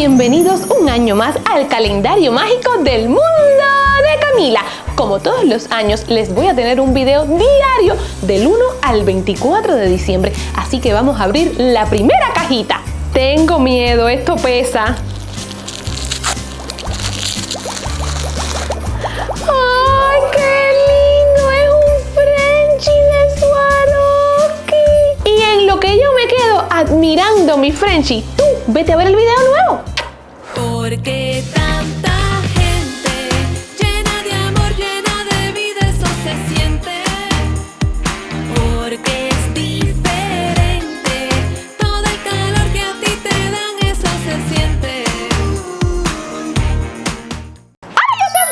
bienvenidos un año más al calendario mágico del mundo de Camila. Como todos los años les voy a tener un video diario del 1 al 24 de diciembre, así que vamos a abrir la primera cajita. Tengo miedo, esto pesa. ¡Ay, qué lindo! Es un Frenchie de Swarovski. Y en lo que yo me quedo admirando mi Frenchie, vete a ver el video nuevo. Porque tanta gente llena de amor, llena de vida, eso se siente. Porque es diferente. Todo el calor que a ti te dan, eso se siente.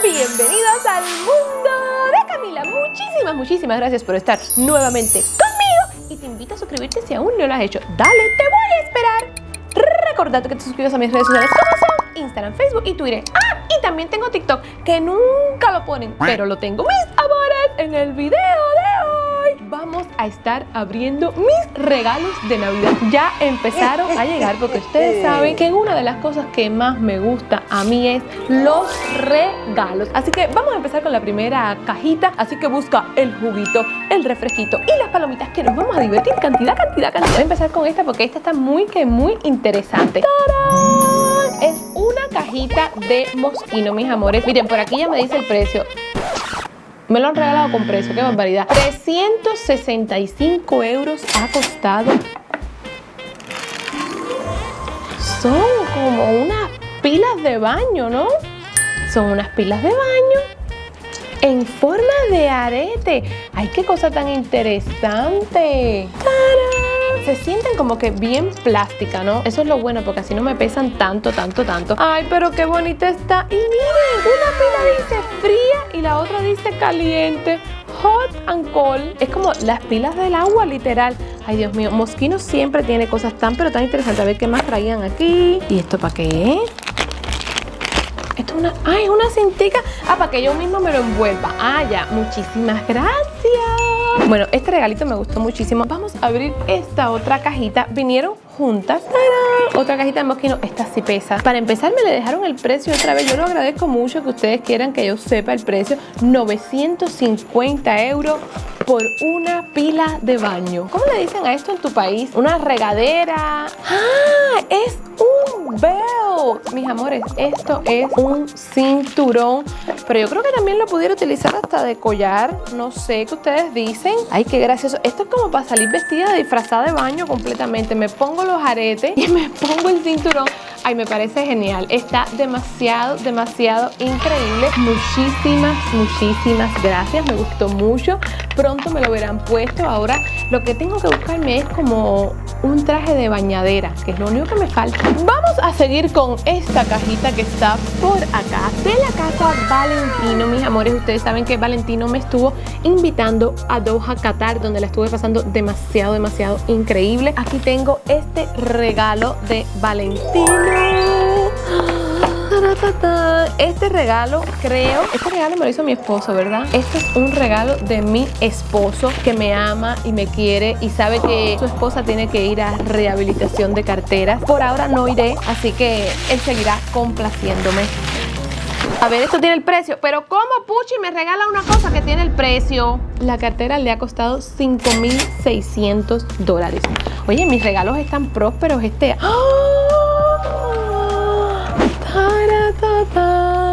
Bienvenidos al mundo de Camila. Muchísimas, muchísimas gracias por estar nuevamente conmigo y te invito a suscribirte si aún no lo has hecho. Dale, te voy a esperar. Recordate que te suscribas a mis redes sociales como son Instagram, Facebook y Twitter. Ah, y también tengo TikTok que nunca lo ponen, pero lo tengo mis amores en el video de a estar abriendo mis regalos de Navidad. Ya empezaron a llegar porque ustedes saben que una de las cosas que más me gusta a mí es los regalos. Así que vamos a empezar con la primera cajita. Así que busca el juguito, el refresquito y las palomitas que nos vamos a divertir cantidad, cantidad, cantidad. Voy a empezar con esta porque esta está muy que muy interesante. ¡Tarán! Es una cajita de mosquino, mis amores. Miren, por aquí ya me dice el precio. Me lo han regalado con precio, qué barbaridad. 365 euros ha costado. Son como unas pilas de baño, ¿no? Son unas pilas de baño en forma de arete. ¡Ay, qué cosa tan interesante! ¡Tarán! Se sienten como que bien plástica, ¿no? Eso es lo bueno porque así no me pesan tanto, tanto, tanto. ¡Ay, pero qué bonita está! Y miren, una pila dice fría y la otra dice caliente. Hot and cold. Es como las pilas del agua, literal. Ay, Dios mío. Mosquino siempre tiene cosas tan, pero tan interesantes. A ver qué más traían aquí. ¿Y esto para qué? Esto es una... ¡Ay, es una cintica! Ah, para que yo mismo me lo envuelva. Ah, ya. Muchísimas gracias. Bueno, este regalito me gustó muchísimo. Vamos a abrir esta otra cajita. Vinieron juntas. Otra cajita de mosquino. Esta sí pesa. Para empezar, me le dejaron el precio otra vez. Yo lo agradezco mucho que ustedes quieran que yo sepa el precio. 950 euros por una pila de baño. ¿Cómo le dicen a esto en tu país? Una regadera. ¡Ah! Es un belt. Mis amores, esto es un cinturón. Pero yo creo que también lo pudiera utilizar hasta de collar. No sé qué ustedes dicen. Ay, qué gracioso. Esto es como para salir vestida disfrazada de baño completamente. Me pongo los aretes y me pongo el cinturón. Ay, me parece genial. Está demasiado, demasiado increíble. Muchísimas, muchísimas gracias. Me gustó mucho. Pronto me lo verán puesto. Ahora lo que tengo que buscarme es como un traje de bañadera, que es lo único que me falta. Vamos a seguir con esta cajita que está por acá de la casa Valentino, mis amores. Ustedes saben que Valentino me estuvo invitando a Doha, Qatar, donde la estuve pasando demasiado, demasiado increíble. Aquí tengo este regalo de Valentino. Este regalo, creo, este regalo me lo hizo mi esposo, ¿verdad? Este es un regalo de mi esposo que me ama y me quiere y sabe que su esposa tiene que ir a rehabilitación de carteras. Por ahora no iré, así que él seguirá complaciéndome. A ver, esto tiene el precio. Pero ¿cómo Puchi me regala una cosa que tiene el precio? La cartera le ha costado 5.600 dólares. Oye, mis regalos están prósperos. Este... ¡Ah! ¡Taratata!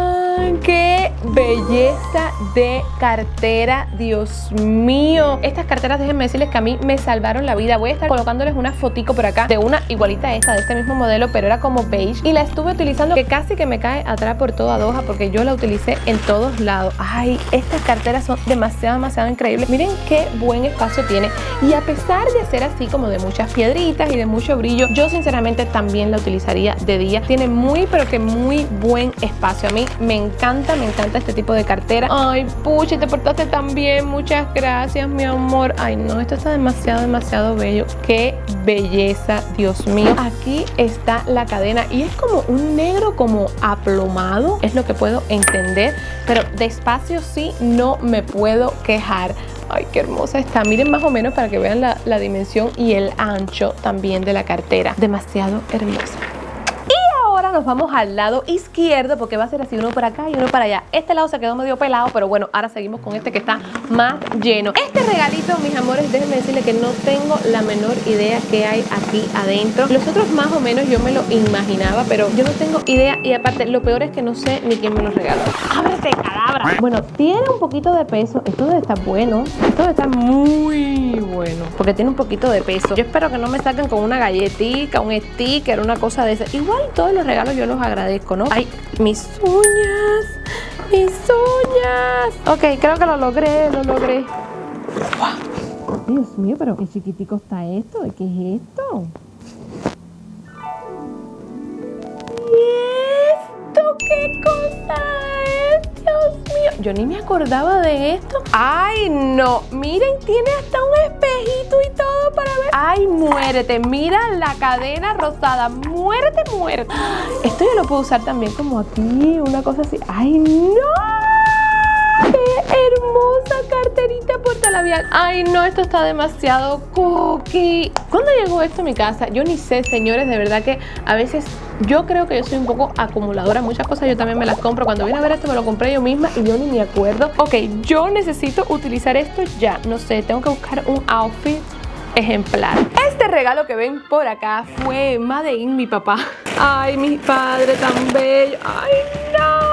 ¡Qué belleza de cartera! Dios mío. Estas carteras, déjenme decirles que a mí me salvaron la vida. Voy a estar colocándoles una fotico por acá de una igualita a esta, de este mismo modelo, pero era como beige. Y la estuve utilizando que casi que me cae atrás por toda Doha porque yo la utilicé en todos lados. Ay, estas carteras son demasiado, demasiado increíbles. Miren qué buen espacio tiene. Y a pesar de ser así como de muchas piedritas y de mucho brillo, yo sinceramente también la utilizaría de día. Tiene muy, pero que muy buen espacio. A mí me encanta, me encanta este tipo de cartera. Ay, Puchi, te portaste tan bien. Muchas gracias, mi amor. Ay, no, esto está demasiado, demasiado bello. Qué belleza, Dios mío. Aquí está la cadena y es como un negro como aplomado. Es lo que puedo entender. Pero despacio sí no me puedo quejar. Ay, qué hermosa está. Miren más o menos para que vean la, la dimensión y el ancho también de la cartera. Demasiado hermosa nos vamos al lado izquierdo porque va a ser así, uno por acá y uno para allá. Este lado se quedó medio pelado, pero bueno, ahora seguimos con este que está más lleno. Este regalito, mis amores, déjenme decirles que no tengo la menor idea qué hay aquí adentro. Los otros más o menos yo me lo imaginaba, pero yo no tengo idea y aparte lo peor es que no sé ni quién me los regaló. ¡Ábrete, cadabra! Bueno, tiene un poquito de peso. Esto debe estar bueno. Esto debe estar muy porque tiene un poquito de peso. Yo espero que no me saquen con una galletita, un sticker, una cosa de esa. Igual todos los regalos yo los agradezco, ¿no? Ay, mis uñas, mis uñas. Ok, creo que lo logré, lo logré. Dios mío, pero qué chiquitico está esto. ¿De qué es esto? ¿Y esto qué cosa es? Yo ni me acordaba de esto. Ay, no. Miren, tiene hasta un espejito y todo para ver. Ay, muérete. Mira la cadena rosada. Muérete, muérete. Esto yo lo puedo usar también como aquí, una cosa así. Ay, no. ¡Qué hermosa carterita portalabial! Ay, no, esto está demasiado cookie. ¿Cuándo llegó esto a mi casa? Yo ni sé, señores, de verdad que a veces yo creo que yo soy un poco acumuladora. Muchas cosas yo también me las compro. Cuando vine a ver esto me lo compré yo misma y yo ni me acuerdo. Ok, yo necesito utilizar esto ya. No sé, tengo que buscar un outfit ejemplar. Este regalo que ven por acá fue Made in mi papá. Ay, mi padre tan bello. Ay, no.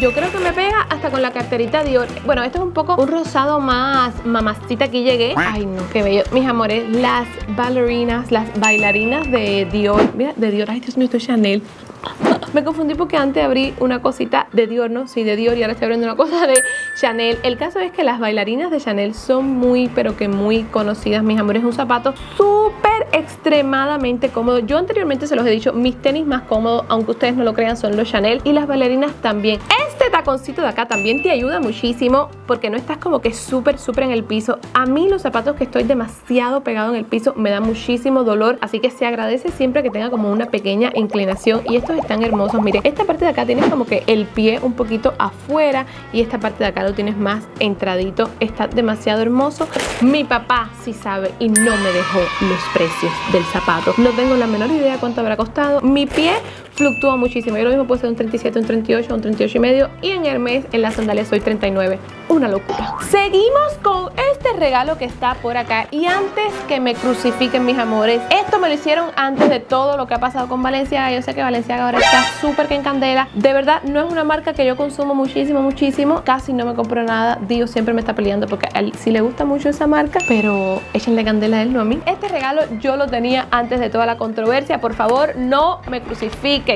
Yo creo que me pega hasta con la carterita Dior. Bueno, esto es un poco un rosado más mamacita aquí llegué. Ay, no, qué bello. Mis amores, las bailarinas, las bailarinas de Dior. Mira, de Dior. Ay, Dios mío, esto es Chanel. Me confundí porque antes abrí una cosita de Dior, ¿no? Sí, de Dior y ahora estoy abriendo una cosa de Chanel. El caso es que las bailarinas de Chanel son muy, pero que muy conocidas, mis amores. Es un zapato súper extremadamente cómodo. Yo anteriormente se los he dicho, mis tenis más cómodos, aunque ustedes no lo crean, son los Chanel y las bailarinas también. Este taconcito de acá también te ayuda muchísimo porque no estás como que súper, súper en el piso. A mí los zapatos que estoy demasiado pegado en el piso me da muchísimo dolor, así que se agradece siempre que tenga como una pequeña inclinación y estos están hermosos Miren, esta parte de acá tienes como que el pie un poquito afuera y esta parte de acá lo tienes más entradito. Está demasiado hermoso. Mi papá sí sabe y no me dejó los precios del zapato. No tengo la menor idea cuánto habrá costado. Mi pie fluctúa muchísimo. Yo lo mismo puede ser un 37, un 38, un 38 y medio. Y en Hermes, en las sandalias, soy 39. Una locura. Seguimos con este regalo que está por acá. Y antes que me crucifiquen, mis amores, esto me lo hicieron antes de todo lo que ha pasado con Valenciaga. Yo sé que Valenciaga ahora está súper que en candela. De verdad, no es una marca que yo consumo muchísimo, muchísimo. Casi no me compro nada. Dios siempre me está peleando porque a él sí le gusta mucho esa marca. Pero échenle candela a él, no a mí. Este regalo yo lo tenía antes de toda la controversia. Por favor, no me crucifiquen.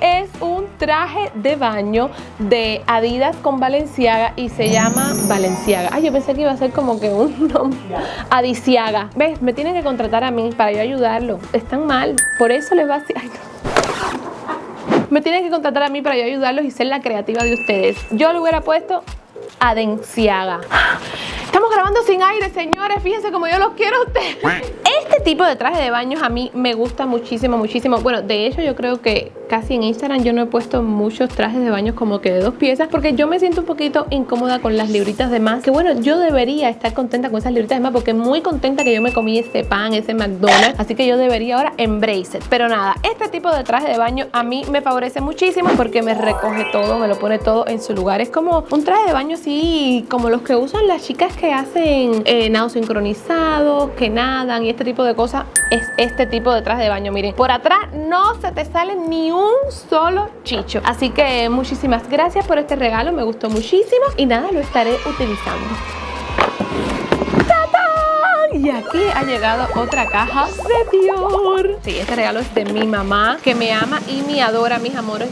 Es un traje de baño de Adidas con Valenciaga y se llama Valenciaga. Ay, yo pensé que iba a ser como que un nombre. Adiciaga. ¿Ves? Me tienen que contratar a mí para yo ayudarlo. Están mal. Por eso les va a. Ay. Me tienen que contratar a mí para yo ayudarlos y ser la creativa de ustedes. Yo le hubiera puesto Adenciaga. Estamos grabando sin aire, señores. Fíjense como yo los quiero a ustedes. Este tipo de traje de baños a mí me gusta muchísimo, muchísimo. Bueno, de hecho yo creo que casi en Instagram yo no he puesto muchos trajes de baños como que de dos piezas porque yo me siento un poquito incómoda con las libritas de más. Que bueno, yo debería estar contenta con esas libritas de más porque muy contenta que yo me comí ese pan, ese McDonald's. Así que yo debería ahora embrace it. Pero nada, este tipo de traje de baño a mí me favorece muchísimo porque me recoge todo, me lo pone todo en su lugar. Es como un traje de baño así como los que usan las chicas que hacen eh, nado sincronizado, que nadan y este tipo de cosas. Es este tipo de traje de baño. Miren, por atrás no se te sale ni un solo chicho. Así que muchísimas gracias por este regalo, me gustó muchísimo y nada, lo estaré utilizando. Y aquí ha llegado otra caja de Dior. Sí, este regalo es de mi mamá, que me ama y me adora, mis amores.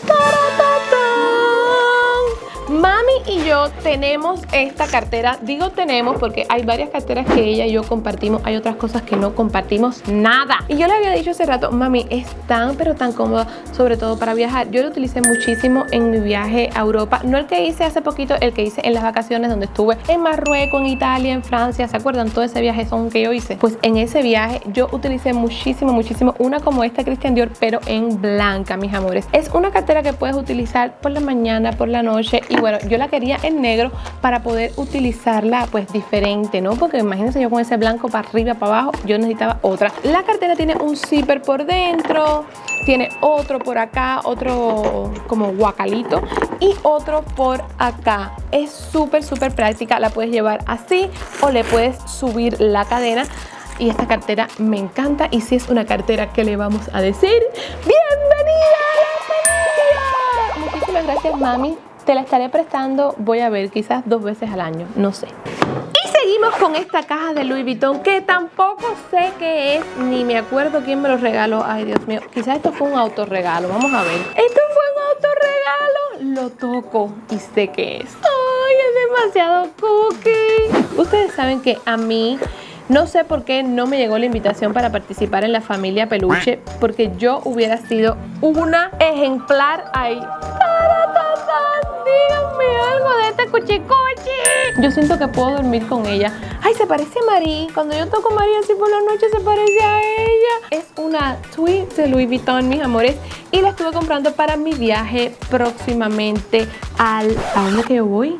Mami y yo tenemos esta cartera, digo tenemos porque hay varias carteras que ella y yo compartimos, hay otras cosas que no compartimos nada. Y yo le había dicho hace rato, mami, es tan pero tan cómoda, sobre todo para viajar. Yo lo utilicé muchísimo en mi viaje a Europa, no el que hice hace poquito, el que hice en las vacaciones donde estuve en Marruecos, en Italia, en Francia, ¿se acuerdan? Todo ese viaje son que yo hice. Pues en ese viaje yo utilicé muchísimo, muchísimo una como esta Christian Dior, pero en blanca, mis amores. Es una cartera que puedes utilizar por la mañana, por la noche y bueno, yo la quería en negro para poder utilizarla pues diferente, ¿no? Porque imagínense yo con ese blanco para arriba, para abajo, yo necesitaba otra. La cartera tiene un zipper por dentro, tiene otro por acá, otro como guacalito y otro por acá. Es súper, súper práctica, la puedes llevar así o le puedes subir la cadena y esta cartera me encanta y si es una cartera que le vamos a decir ¡Bienvenida a la familia! Muchísimas gracias mami, te la estaré prestando, voy a ver, quizás dos veces al año, no sé. Y seguimos con esta caja de Louis Vuitton que tampoco sé qué es, ni me acuerdo quién me lo regaló. Ay, Dios mío, quizás esto fue un autorregalo, vamos a ver. Esto fue un autorregalo, lo toco y sé qué es. Ay, es demasiado cookie. Ustedes saben que a mí no sé por qué no me llegó la invitación para participar en la familia peluche, porque yo hubiera sido una ejemplar ahí. Díganme algo de este cuchicuchi. Yo siento que puedo dormir con ella. Ay, se parece a Marie. Cuando yo toco a Marie así por la noche se parece a ella. Es una tweet de Louis Vuitton, mis amores. Y la estuve comprando para mi viaje próximamente al... ¿A dónde que yo voy?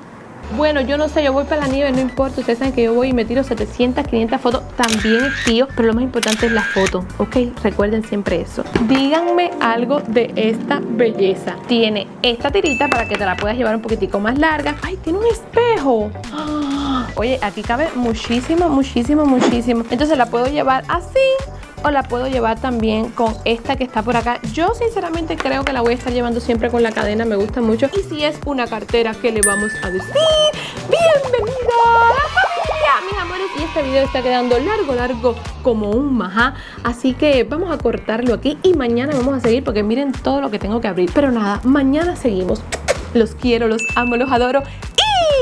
Bueno, yo no sé, yo voy para la nieve, no importa. Ustedes saben que yo voy y me tiro 700, 500 fotos. También tío, pero lo más importante es la foto, ¿ok? Recuerden siempre eso. Díganme algo de esta belleza. Tiene esta tirita para que te la puedas llevar un poquitico más larga. ¡Ay, tiene un espejo! Oye, aquí cabe muchísimo, muchísimo, muchísimo. Entonces la puedo llevar así o la puedo llevar también con esta que está por acá. Yo sinceramente creo que la voy a estar llevando siempre con la cadena, me gusta mucho. Y si es una cartera, ¿qué le vamos a decir? ¡Bienvenida a la familia, mis amores! Y este video está quedando largo, largo como un majá. Así que vamos a cortarlo aquí y mañana vamos a seguir porque miren todo lo que tengo que abrir. Pero nada, mañana seguimos. Los quiero, los amo, los adoro.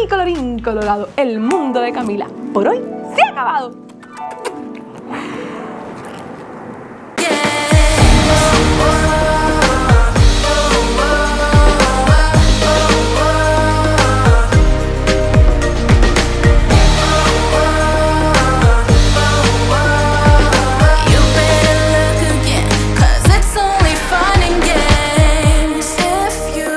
Y colorín colorado, el mundo de Camila por hoy se ha acabado.